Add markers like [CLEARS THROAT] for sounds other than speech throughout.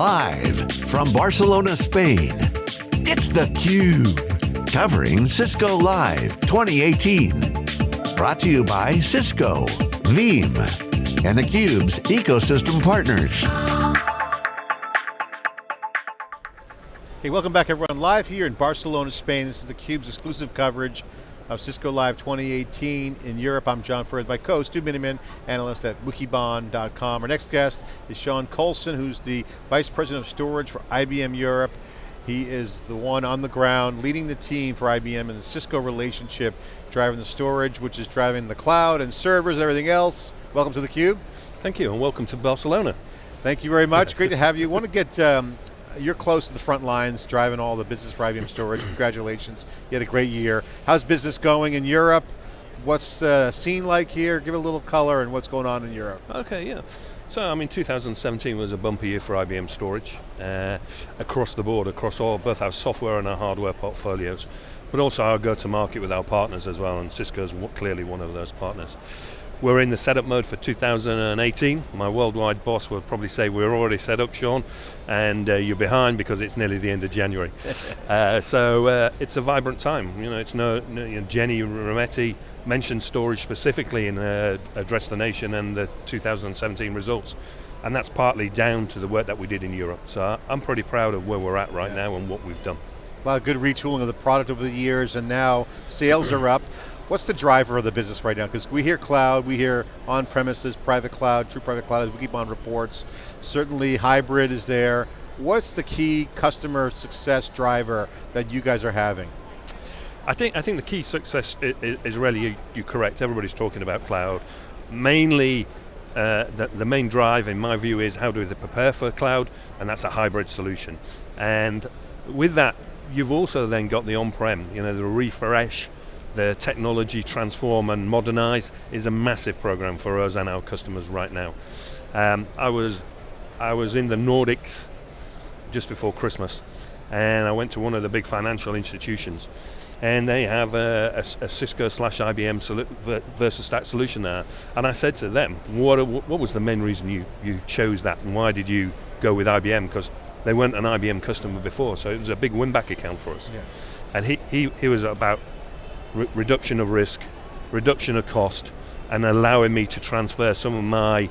Live from Barcelona, Spain, it's theCUBE. Covering Cisco Live 2018. Brought to you by Cisco, Veeam, and theCUBE's ecosystem partners. Hey, welcome back everyone. Live here in Barcelona, Spain. This is theCUBE's exclusive coverage of Cisco Live 2018 in Europe. I'm John Furrier, my co-host, Stu Miniman, analyst at wikibon.com. Our next guest is Sean Colson, who's the Vice President of Storage for IBM Europe. He is the one on the ground leading the team for IBM and the Cisco relationship, driving the storage, which is driving the cloud and servers and everything else. Welcome to theCUBE. Thank you, and welcome to Barcelona. Thank you very much, great to have you. want to get um, you're close to the front lines, driving all the business for IBM Storage. Congratulations, you had a great year. How's business going in Europe? What's the scene like here? Give a little color and what's going on in Europe. Okay, yeah. So, I mean, 2017 was a bumpy year for IBM Storage, uh, across the board, across all, both our software and our hardware portfolios, but also our go-to-market with our partners as well, and Cisco's clearly one of those partners. We're in the setup mode for 2018. My worldwide boss will probably say we're already set up, Sean, and uh, you're behind because it's nearly the end of January. [LAUGHS] uh, so uh, it's a vibrant time. You know, it's no, no you know, Ginni Rometty mentioned storage specifically in uh, Address the Nation and the 2017 results. And that's partly down to the work that we did in Europe. So I'm pretty proud of where we're at right yeah. now and what we've done. A lot of good retooling of the product over the years and now sales are up. What's the driver of the business right now? Because we hear cloud, we hear on-premises, private cloud, true private cloud, we keep on reports. Certainly hybrid is there. What's the key customer success driver that you guys are having? I think, I think the key success is, is really, you, you're correct, everybody's talking about cloud. Mainly, uh, the, the, main drive in my view is how do they prepare for cloud, and that's a hybrid solution. And with that, you've also then got the on-prem, you know, the refresh, the technology transform and modernize is a massive program for us and our customers right now. Um, I was I was in the Nordics just before Christmas and I went to one of the big financial institutions and they have a, a, a Cisco slash IBM versus VersaStack solution there. And I said to them, what, what was the main reason you, you chose that and why did you go with IBM? Because they weren't an IBM customer before, so it was a big win-back account for us. Yeah. And he, he, he was about re reduction of risk, reduction of cost, and allowing me to transfer some of my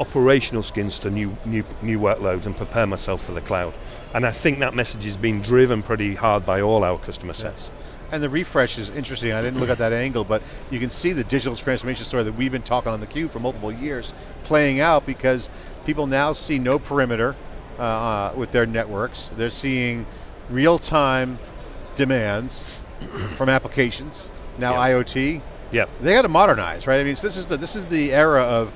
operational skins to new, new, new workloads and prepare myself for the cloud. And I think that message is being driven pretty hard by all our customer sets. Yes. And the refresh is interesting, I didn't look at that angle, but you can see the digital transformation story that we've been talking on the theCUBE for multiple years playing out because people now see no perimeter uh, uh, with their networks. They're seeing real-time demands from applications, now yep. IoT. Yep. They got to modernize, right? I mean, this is the this is the era of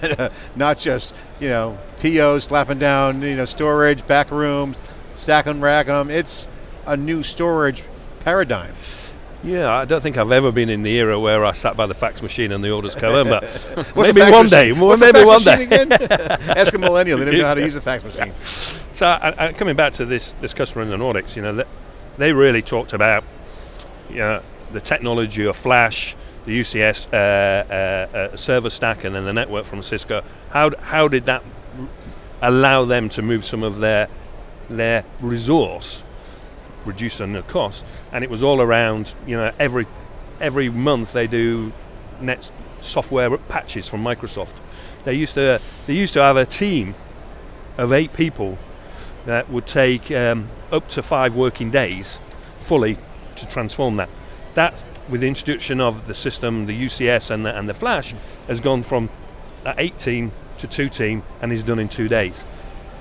[LAUGHS] not just you know POs slapping down you know storage, back rooms, stack and rack them. It's a new storage paradigm. Yeah, I don't think I've ever been in the era where I sat by the fax machine and the orders come in, but maybe one day. What's maybe one day. [LAUGHS] Ask a millennial; they didn't know how to use a fax machine. So, I, I, coming back to this this customer in the Nordics, you know, they, they really talked about you know, the technology of Flash, the UCS uh, uh, uh, server stack, and then the network from Cisco. How how did that allow them to move some of their their resource, reducing the cost? And it was all around. You know, every every month they do net software patches from Microsoft. They used to they used to have a team of eight people that would take um, up to five working days fully to transform that. That, with the introduction of the system, the UCS and the, and the Flash, has gone from 18 to two team and is done in two days.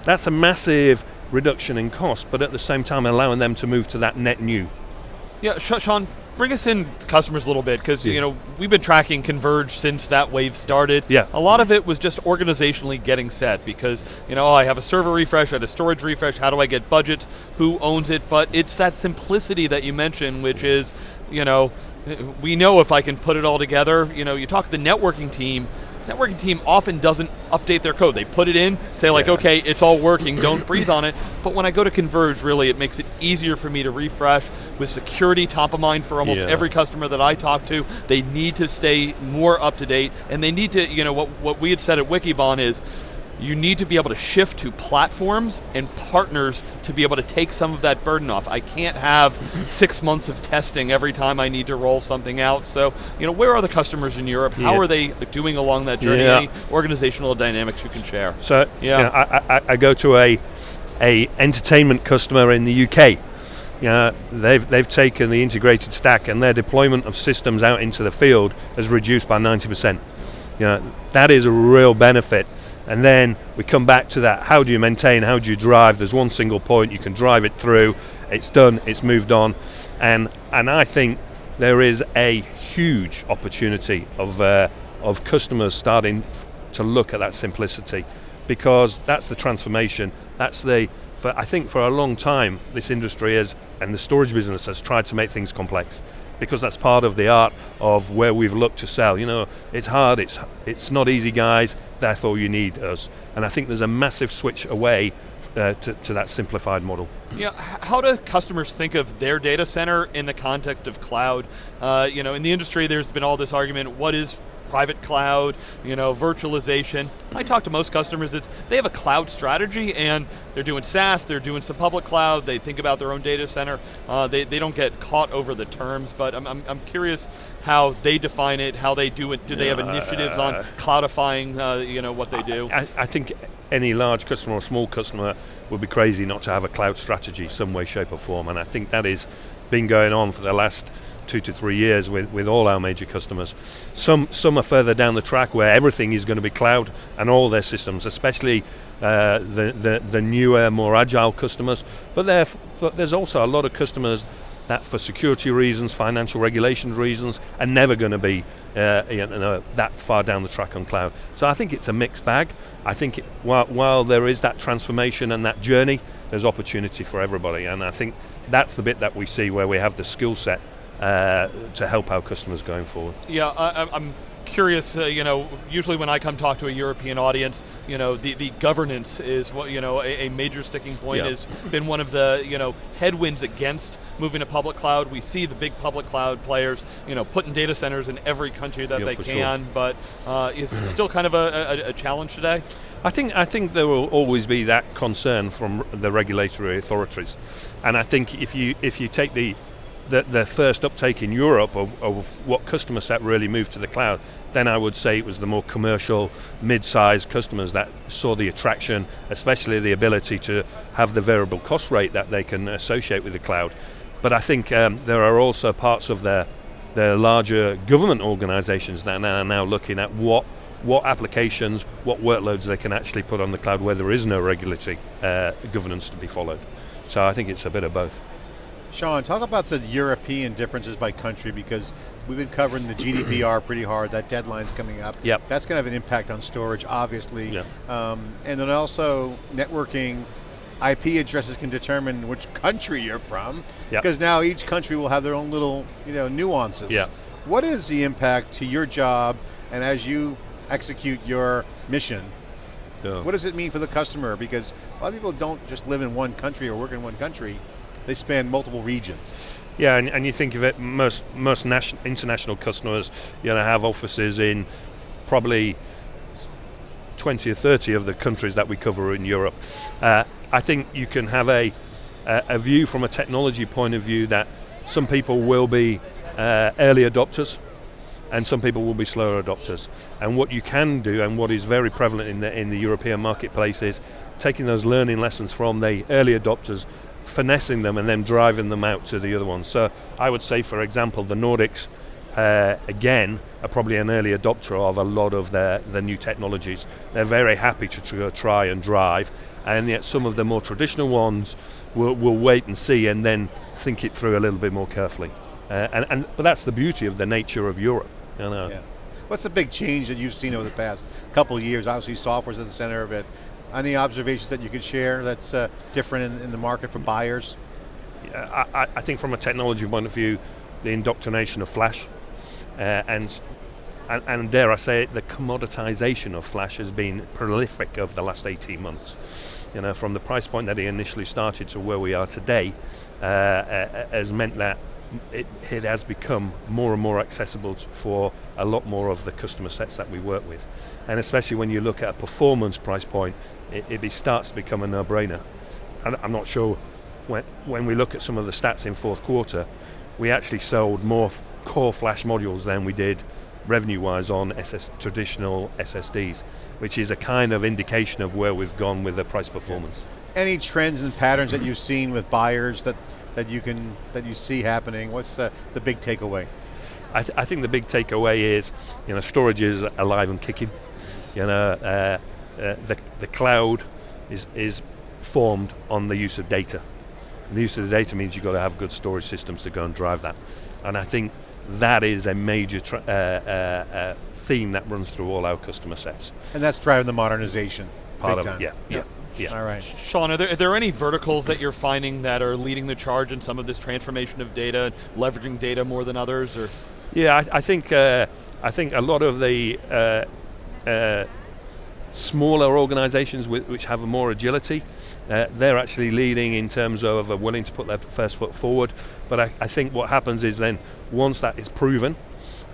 That's a massive reduction in cost, but at the same time allowing them to move to that net new. Yeah, Sean, bring us in customers a little bit because yeah. you know we've been tracking Converge since that wave started. Yeah. A lot of it was just organizationally getting set because you know oh, I have a server refresh, I had a storage refresh. How do I get budgets? Who owns it? But it's that simplicity that you mentioned, which is you know we know if I can put it all together. You know, you talk to the networking team networking team often doesn't update their code. They put it in, say like, yeah. okay, it's all working, don't breathe on it. But when I go to Converge, really, it makes it easier for me to refresh with security top of mind for almost yeah. every customer that I talk to. They need to stay more up to date, and they need to, you know, what, what we had said at Wikibon is, you need to be able to shift to platforms and partners to be able to take some of that burden off. I can't have six months of testing every time I need to roll something out. So, you know, where are the customers in Europe? How Yeah. are they doing along that journey? Yeah. Any organizational dynamics you can share? So Yeah. you know, I, I, I go to a a entertainment customer in the UK. You know, they've they've taken the integrated stack and their deployment of systems out into the field has reduced by 90%. You know, that is a real benefit. And then we come back to that. How do you maintain? How do you drive? There's one single point. You can drive it through. It's done. It's moved on. And and I think there is a huge opportunity of uh, of customers starting to look at that simplicity because that's the transformation. That's the for I think for a long time this industry has and the storage business has tried to make things complex because that's part of the art of where we've looked to sell. You know, it's hard, it's it's not easy, guys. Therefore, you need us. And I think there's a massive switch away uh, to, to that simplified model. Yeah, how do customers think of their data center in the context of cloud? Uh, you know, in the industry, there's been all this argument: what is private cloud? You know, virtualization. I talk to most customers; it's they have a cloud strategy, and they're doing SaaS, they're doing some public cloud. They think about their own data center. Uh, they they don't get caught over the terms, but I'm, I'm I'm curious how they define it, how they do it. Do they have initiatives on Uh, cloudifying? Uh, you know what they do. I, I think any large customer or small customer would be crazy not to have a cloud strategy some way, shape or form. And I think that has been going on for the last two to three years with, with all our major customers. Some, some are further down the track where everything is going to be cloud and all their systems, especially uh, the, the, the newer, more agile customers. But, but there's also a lot of customers that for security reasons, financial regulation reasons, are never going to be uh, you know, that far down the track on cloud. So I think it's a mixed bag. I think it, while, while there is that transformation and that journey, there's opportunity for everybody. And I think that's the bit that we see where we have the skill set uh, to help our customers going forward. Yeah, I, I'm- curious. Uh, you know, usually when I come talk to a European audience, you know, the, the governance is what you know a, a major sticking point Yeah. has been one of the you know headwinds against moving to public cloud. We see the big public cloud players, you know, putting data centers in every country that Yeah, they for sure. can, but uh, is it still kind of a, a, a challenge today? I think I think there will always be that concern from the regulatory authorities, and I think if you if you take the the, the first uptake in Europe of, of what customer set really moved to the cloud, then I would say it was the more commercial, mid-sized customers that saw the attraction, especially the ability to have the variable cost rate that they can associate with the cloud. But I think um, there are also parts of their the larger government organizations that are now looking at what what applications, what workloads they can actually put on the cloud where there is no regulatory uh, governance to be followed. So I think it's a bit of both. Sean, talk about the European differences by country because we've been covering the GDPR [CLEARS THROAT] pretty hard. That deadline's coming up. Yep. That's going to have an impact on storage, obviously. Yeah. Um, and then also networking. IP addresses can determine which country you're from Yep. because now each country will have their own little, you know, nuances. Yeah. What is the impact to your job and as you execute your mission? yeah. What does it mean for the customer? Because a lot of people don't just live in one country or work in one country; they span multiple regions. Yeah, and, and you think of it, most most nation, international customers, you know, have offices in probably 20 or 30 of the countries that we cover in Europe. Uh, I think you can have a, a, a view from a technology point of view that some people will be uh, early adopters and some people will be slower adopters. And what you can do, and what is very prevalent in the, in the European marketplace, is taking those learning lessons from the early adopters, finessing them, and then driving them out to the other ones. So I would say, for example, the Nordics, uh, again, are probably an early adopter of a lot of their, the new technologies. They're very happy to tr- try and drive, and yet some of the more traditional ones will, will wait and see and then think it through a little bit more carefully. Uh, and, and, but that's the beauty of the nature of Europe. You know. Yeah. What's the big change that you've seen over the past couple of years? Obviously, software's at the center of it. Any observations that you could share that's uh, different in, in the market for buyers? I, I- I think from a technology point of view, the indoctrination of Flash, uh, and, and and dare I say it, the commoditization of Flash has been prolific over the last 18 months. You know, from the price point that he initially started to where we are today, uh, has meant that it, it has become more and more accessible for a lot more of the customer sets that we work with. And especially when you look at a performance price point, it, it starts to become a no-brainer. And I'm not sure when, when we look at some of the stats in fourth quarter, we actually sold more core flash modules than we did revenue-wise on SS, traditional SSDs, which is a kind of indication of where we've gone with the price performance. Any trends and patterns that you've seen with buyers that, that you can that you see happening? What's the, the big takeaway? I, th- I think the big takeaway is, you know, storage is alive and kicking. You know, uh, uh, the the cloud is is formed on the use of data. And the use of the data means you've got to have good storage systems to go and drive that. And I think that is a major uh, uh, uh, theme that runs through all our customer sets. And that's driving the modernization. Part big of time. it, yeah, yeah, yeah. All right. Sean, are there, are there any verticals that you're finding that are leading the charge in some of this transformation of data, leveraging data more than others, or? Yeah, I, I think uh, I think a lot of the uh, uh, smaller organisations whi- which have more agility, uh, they're actually leading in terms of uh, willing to put their first foot forward. But I, I think what happens is then once that is proven,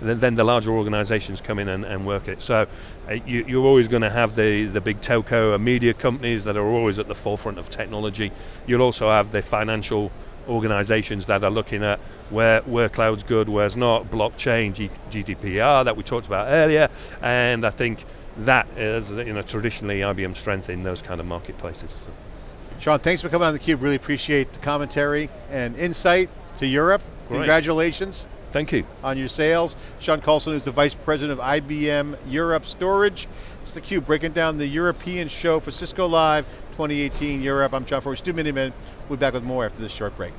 then, the larger organisations come in and, and work it. So uh, you, you're always going to have the, the big telco and media companies that are always at the forefront of technology. You'll also have the financial organizations that are looking at where, where cloud's good, where's not, blockchain, G- GDPR that we talked about earlier, and I think that is you know, traditionally IBM's strength in those kind of marketplaces. Sean, thanks for coming on theCUBE. Really appreciate the commentary and insight to Europe. Great. Congratulations Thank you. on your sales. Sean Colson is the Vice President of IBM Europe Storage. It's theCUBE breaking down the European show for Cisco Live 2018 Europe. I'm John Furrier, Stu Miniman. We'll be back with more after this short break.